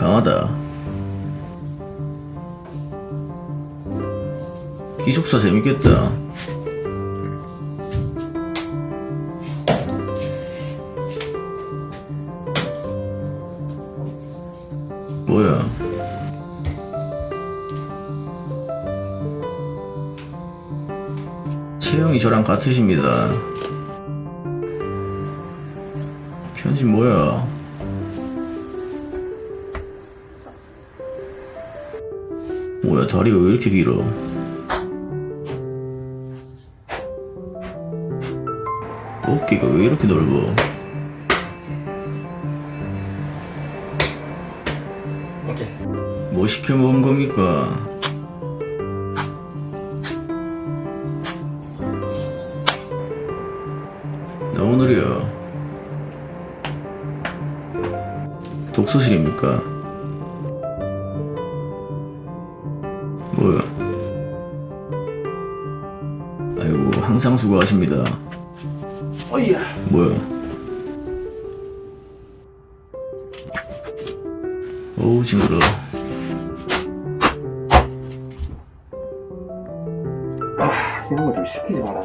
강하다. 기숙사 재밌겠다. 뭐야? 체형이 저랑 같으십니다. 편집 뭐야? 뭐야 다리가 왜 이렇게 길어? 어깨가 왜 이렇게 넓어? 오케이. 뭐 시켜 먹은 겁니까? 너무 느려. 독서실입니까? 항상 수고하십니다. 어이야. 뭐야? 어우 징그러. 아, 이런 거 좀 시키지 마라.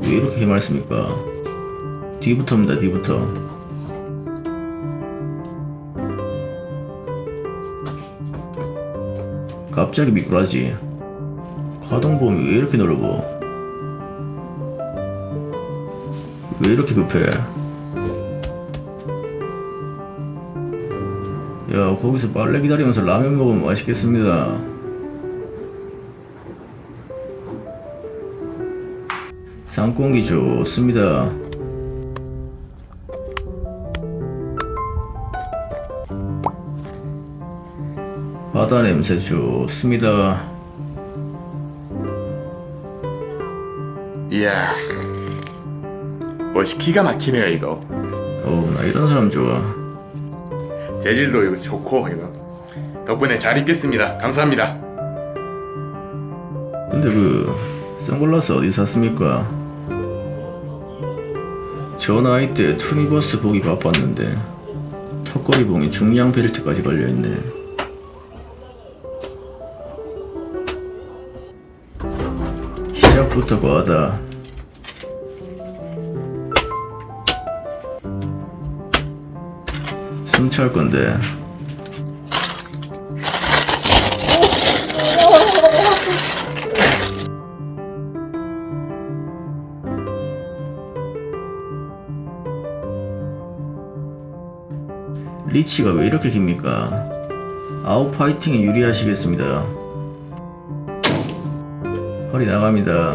왜 이렇게 해맑습니까? 뒤부터입니다 뒤부터 갑자기 미꾸라지 가동 범위 왜 이렇게 넓어? 왜 이렇게 급해? 야 거기서 빨래 기다리면서 라면 먹으면 맛있겠습니다 상공기 좋습니다. 바다 냄새 좋습니다. 이야 멋이 기가 막히네요 이거 어우 나 이런 사람 좋아. 재질도 이거 좋고 이거 덕분에 잘 입겠습니다 감사합니다 근데 그 선글라스 어디 샀습니까? 저 나이 때 투니버스 보기 바빴는데 턱걸이 봉에 중량 벨트까지 걸려있네. 시작부터 과하다. 숨찰 건데. 리치가 왜 이렇게 깁니까? 아웃 파이팅에 유리하시겠습니다. 허리 나갑니다.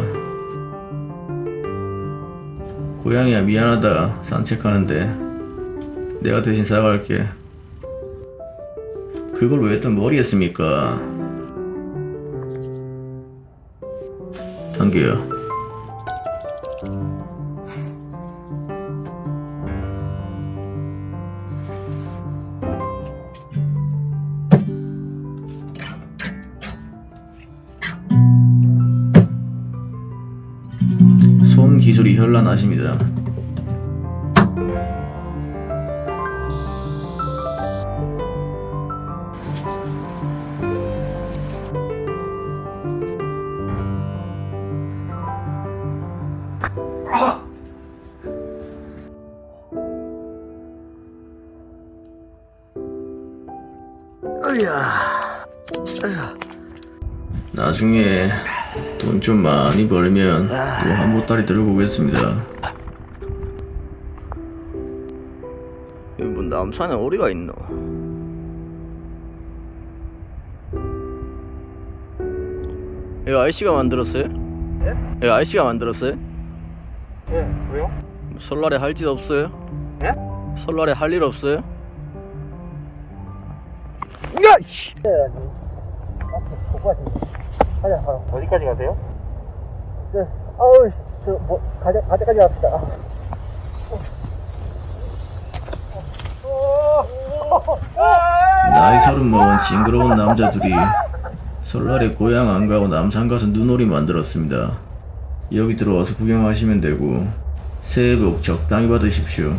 고양이야 미안하다 산책하는데 내가 대신 사과할게. 그걸 왜 또 머리 했습니까? 단계야. 손 기술이 현란하십니다. 나중에 돈 좀 많이 벌면 또 한 보따리 들고 오겠습니다. 여기 뭐 남산에 어디가 있노? 이거 아이씨가 만들었어요? 예? 이거 아이씨가 만들었어요? 예, 왜요? 설날에 할 짓 없어요? 예? 설날에 할 일 없어요? 야, 씨. 가자, 가자. 어디까지 가세요? 저, 아우, 씨, 저, 뭐, 가자, 가자까지 갑시다. 나이 서른 먹은 징그러운 남자들이 설날에 고향 안 가고 남산 가서 눈놀이 만들었습니다. 여기 들어와서 구경하시면 되고 새해 복 적당히 받으십시오.